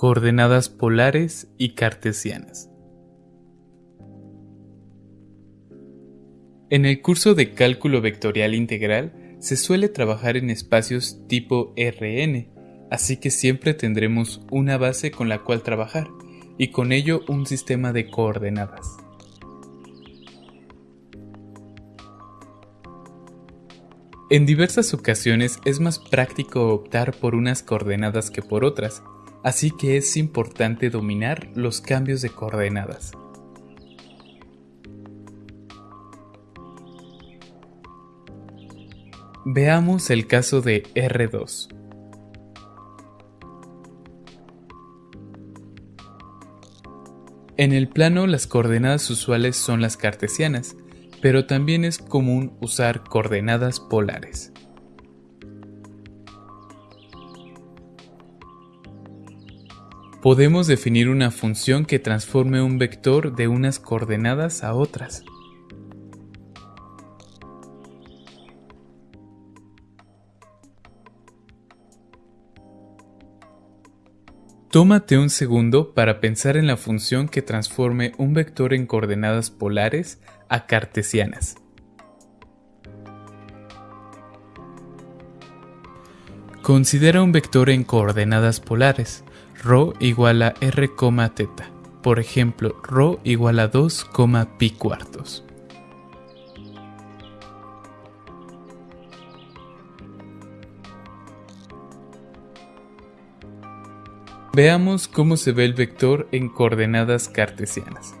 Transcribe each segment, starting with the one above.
coordenadas polares y cartesianas. En el curso de cálculo vectorial integral se suele trabajar en espacios tipo Rn, así que siempre tendremos una base con la cual trabajar y con ello un sistema de coordenadas. En diversas ocasiones es más práctico optar por unas coordenadas que por otras, así que es importante dominar los cambios de coordenadas. Veamos el caso de R2. En el plano las coordenadas usuales son las cartesianas, pero también es común usar coordenadas polares. Podemos definir una función que transforme un vector de unas coordenadas a otras. Tómate un segundo para pensar en la función que transforme un vector en coordenadas polares a cartesianas. Considera un vector en coordenadas polares, ρ igual a r, teta, por ejemplo, ρ igual a 2, pi cuartos. Veamos cómo se ve el vector en coordenadas cartesianas.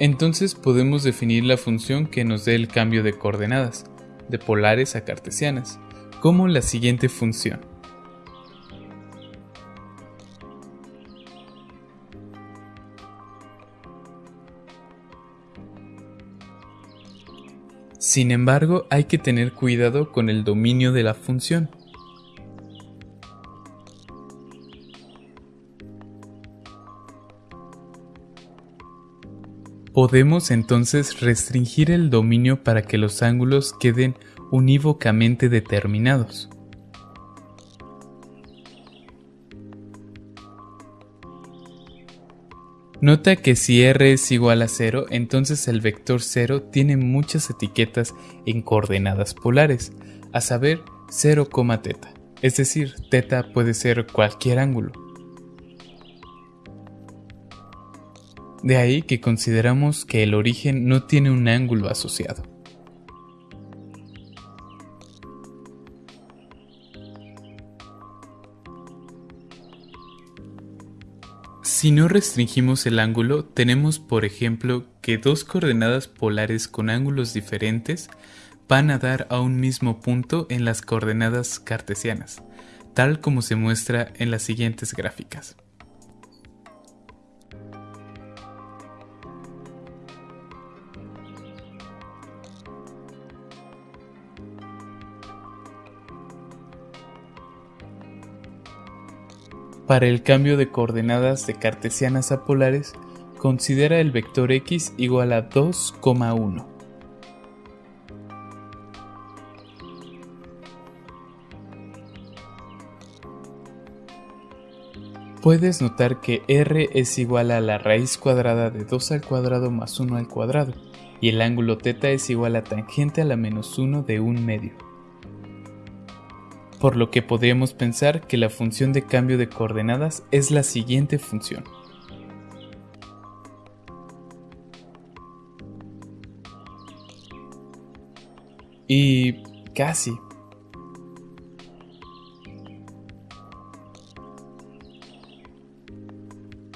Entonces podemos definir la función que nos dé el cambio de coordenadas, de polares a cartesianas, como la siguiente función. Sin embargo, hay que tener cuidado con el dominio de la función. Podemos entonces restringir el dominio para que los ángulos queden unívocamente determinados. Nota que si r es igual a 0, entonces el vector 0 tiene muchas etiquetas en coordenadas polares, a saber 0, teta, es decir, teta puede ser cualquier ángulo. De ahí que consideramos que el origen no tiene un ángulo asociado. Si no restringimos el ángulo, tenemos por ejemplo que dos coordenadas polares con ángulos diferentes van a dar a un mismo punto en las coordenadas cartesianas, tal como se muestra en las siguientes gráficas. Para el cambio de coordenadas de cartesianas a polares, considera el vector x igual a 2,1. Puedes notar que r es igual a la raíz cuadrada de 2 al cuadrado más 1 al cuadrado, y el ángulo θ es igual a tangente a la menos 1 de un medio por lo que podríamos pensar que la función de cambio de coordenadas es la siguiente función. Y casi.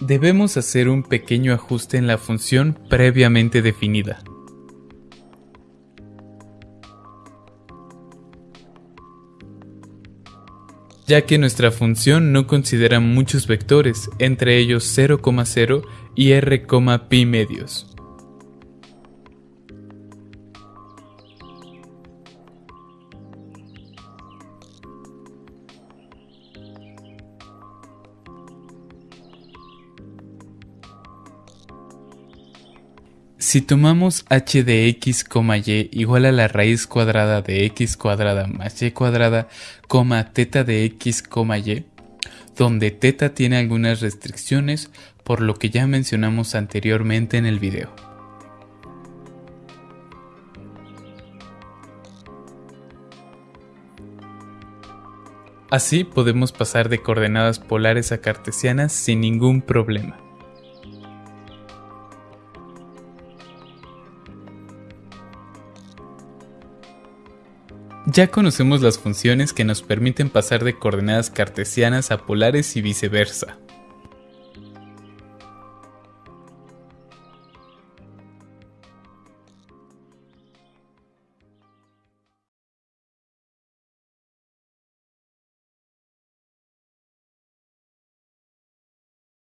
Debemos hacer un pequeño ajuste en la función previamente definida. Ya que nuestra función no considera muchos vectores, entre ellos 0,0 y r, pi medios. Si tomamos h de x, y igual a la raíz cuadrada de x cuadrada más y cuadrada, coma teta de x, y, donde teta tiene algunas restricciones por lo que ya mencionamos anteriormente en el video. Así podemos pasar de coordenadas polares a cartesianas sin ningún problema. Ya conocemos las funciones que nos permiten pasar de coordenadas cartesianas a polares y viceversa.